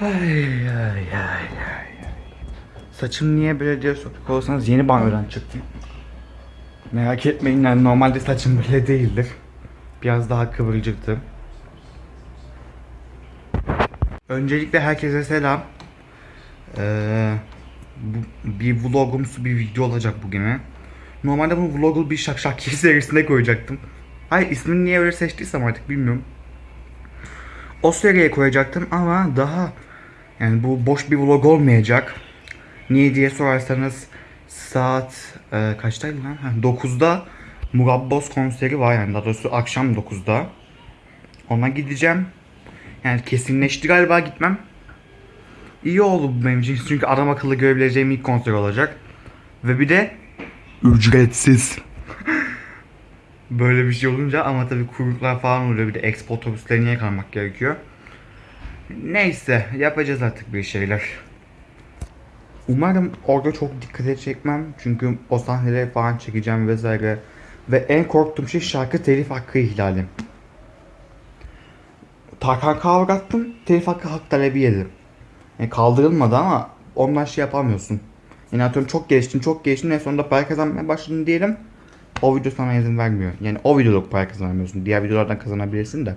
Ay ay ay ay. Saçım niye böyle diye soracak olursanız yeni banyodan çıktım. Merak etmeyin yani normalde saçım böyle değildir. Biraz daha kıvırcıktı. Öncelikle herkese selam. Ee, bu, bir vlogumsu bir video olacak bugüne. Normalde bunu vlogu bir şak şakir serisine koyacaktım. Hayır ismini niye öyle seçtiysem artık bilmiyorum. O seriye koyacaktım ama daha yani bu boş bir vlog olmayacak. Niye diye sorarsanız saat e, kaçtaydı lan? Ha, 9'da Murabboz konseri var yani daha doğrusu akşam 9'da. Ona gideceğim. Yani kesinleşti galiba gitmem. İyi oldu bu benim için çünkü adam akıllı görebileceğim ilk konser olacak. Ve bir de ücretsiz. Böyle bir şey olunca ama tabii kuyruklar falan oluyor bir de expo otobüslerine yakalmak gerekiyor. Neyse yapacağız artık bir şeyler. Umarım orada çok dikkat çekmem çünkü o sahneleri falan çekeceğim vesaire. Ve en korktuğum şey şarkı telif hakkı ihlali. Tarkan kavrattım, telif hakkı hak talebi yedim. Yani kaldırılmadı ama ondan şey yapamıyorsun. Yani atıyorum çok geliştin, çok geliştin en sonunda para kazanmaya başladın diyelim. O video sana izin vermiyor. Yani o videoluk para kazanamıyorsun. Diğer videolardan kazanabilirsin de.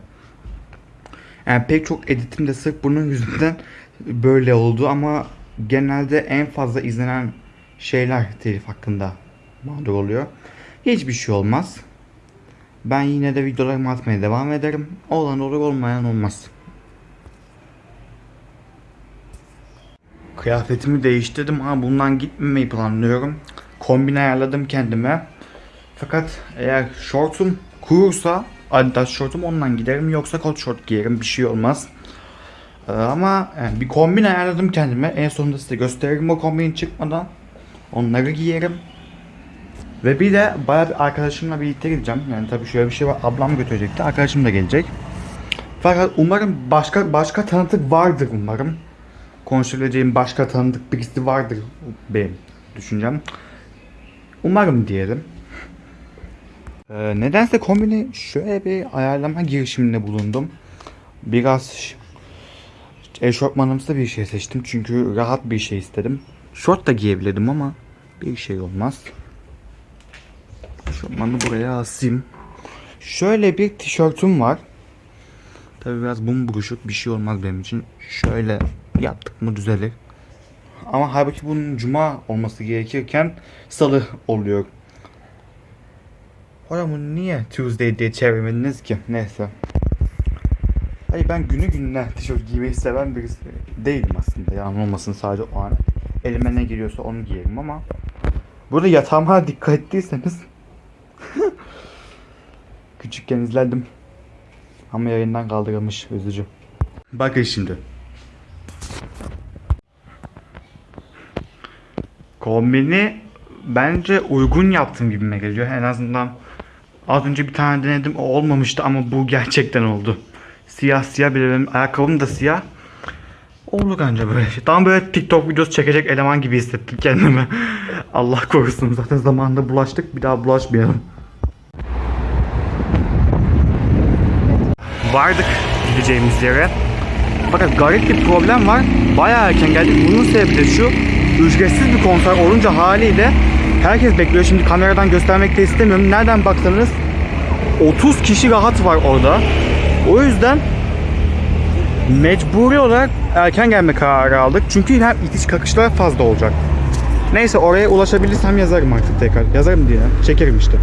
Yani pek çok editim de sırf bunun yüzünden böyle oldu ama genelde en fazla izlenen şeyler telif hakkında mağdur oluyor. Hiçbir şey olmaz. Ben yine de videolarımı atmaya devam ederim. Olan olur olmayan olmaz. Kıyafetimi değiştirdim ama bundan gitmemeyi planlıyorum. Kombin ayarladım kendime. Fakat eğer şortum kurursa Adidas şortum ondan giderim yoksa kot şort giyerim bir şey olmaz. Ee, ama yani bir kombin ayarladım kendime. En sonunda size gösteririm o kombin çıkmadan. Onları giyerim. Ve bir de bayağı bir arkadaşımla birlikte gideceğim. Yani tabii şöyle bir şey var. Ablam götürecekti. Arkadaşım da gelecek. Fakat umarım başka başka tanıdık vardır umarım. Konuşabileceğim başka tanıdık birisi vardır benim düşüncem. Umarım diyelim. Ee, nedense kombini şöyle bir ayarlama girişiminde bulundum. Biraz eşofmanımsı bir şey seçtim çünkü rahat bir şey istedim. Şort da giyebilirdim ama bir şey olmaz. Eşofmanı buraya asayım. Şöyle bir tişörtüm var. Tabi biraz bum buruşuk bir şey olmaz benim için. Şöyle yaptık mı düzelir. Ama halbuki bunun cuma olması gerekirken salı oluyor. Bunu niye Tuesday diye çevirmediniz ki? Neyse. Hayır ben günü gününe tişört giymeyi seven birisi değilim aslında. Yani olmasın sadece o an. Elime ne geliyorsa onu giyerim ama. Burada yatağıma dikkat ettiyseniz. Küçükken izlerdim. Ama yayından kaldırılmış üzücü. Bakın şimdi. Kombini bence uygun yaptım gibime geliyor. En azından az önce bir tane denedim o olmamıştı ama bu gerçekten oldu. Siyah siyah bir benim ayakkabım da siyah. Oldu bence böyle şey. Tam böyle TikTok videosu çekecek eleman gibi hissettim kendimi. Allah korusun zaten zamanında bulaştık bir daha bulaşmayalım. Vardık gideceğimiz yere. Fakat garip bir problem var. Bayağı erken geldik. Bunun sebebi de şu. Ücretsiz bir konser olunca haliyle herkes bekliyor. Şimdi kameradan göstermek de istemiyorum. Nereden baksanız 30 kişi rahat var orada. O yüzden mecburi olarak erken gelme kararı aldık. Çünkü hem itiş kakışlar fazla olacak. Neyse oraya ulaşabilirsem yazarım artık tekrar. Yazarım diye. Çekerim işte.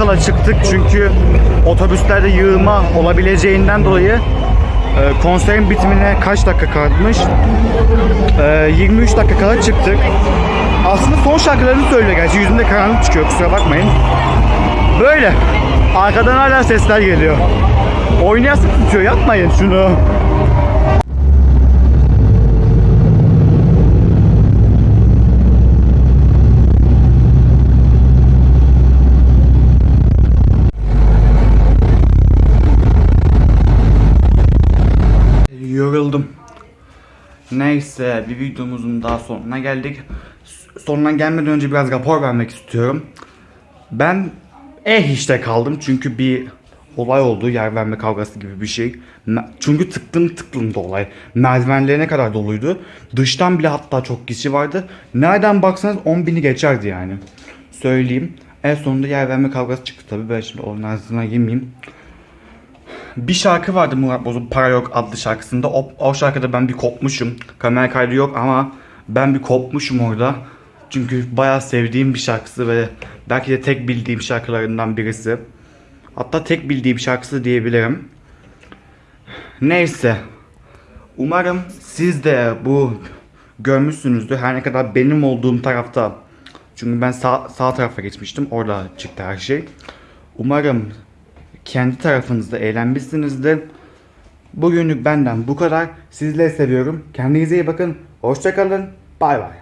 Kala çıktık çünkü otobüslerde yığılma olabileceğinden dolayı e, konserin bitimine kaç dakika kalmış? E, 23 dakika kala çıktık. Aslında son şarkılarını söylüyor gerçi yüzümde karanlık çıkıyor kusura bakmayın. Böyle. Arkadan hala sesler geliyor. Oynayasın tutuyor yapmayın şunu. Yoruldum. Neyse bir videomuzun daha sonuna geldik. Sonuna gelmeden önce biraz rapor vermek istiyorum. Ben eh işte kaldım çünkü bir olay oldu yer verme kavgası gibi bir şey. Çünkü tıklım tıklım da olay. Merdivenlerine kadar doluydu. Dıştan bile hatta çok kişi vardı. Nereden baksanız 10 bini geçerdi yani. Söyleyeyim. En sonunda yer verme kavgası çıktı tabii. Ben şimdi onun ağzına yemeyeyim. Bir şarkı vardı Murat Boz'un Para Yok adlı şarkısında. O, o şarkıda ben bir kopmuşum. Kamera kaydı yok ama ben bir kopmuşum orada. Çünkü bayağı sevdiğim bir şarkısı ve belki de tek bildiğim şarkılarından birisi. Hatta tek bildiğim şarkısı diyebilirim. Neyse. Umarım siz de bu görmüşsünüzdür. Her ne kadar benim olduğum tarafta. Çünkü ben sağ, sağ tarafa geçmiştim. Orada çıktı her şey. Umarım kendi tarafınızda eğlenmişsinizdir. Bugünlük benden bu kadar. Sizleri seviyorum. Kendinize iyi bakın. Hoşçakalın. Bay bay.